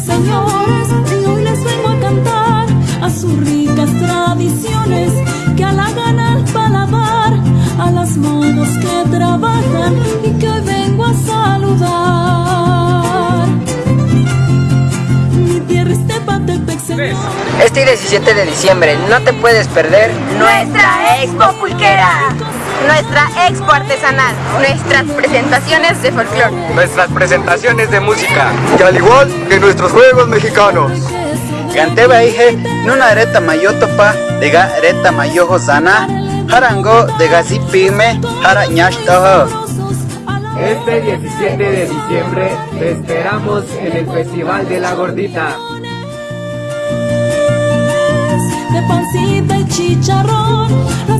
señores, y hoy les vengo a cantar a sus ricas tradiciones que a halagan al paladar, a las manos que trabajan y que Este 17 de diciembre no te puedes perder Nuestra Expo Pulquera, nuestra Expo Artesanal, nuestras presentaciones de folclore. nuestras presentaciones de música y al igual que nuestros juegos mexicanos. Ganteba ije nuna areta mayotopa dega areta mayojo sana harango dega zipime hara. Este 17 de diciembre te esperamos en el Festival de la Gordita. De pancita y chicharrón, las de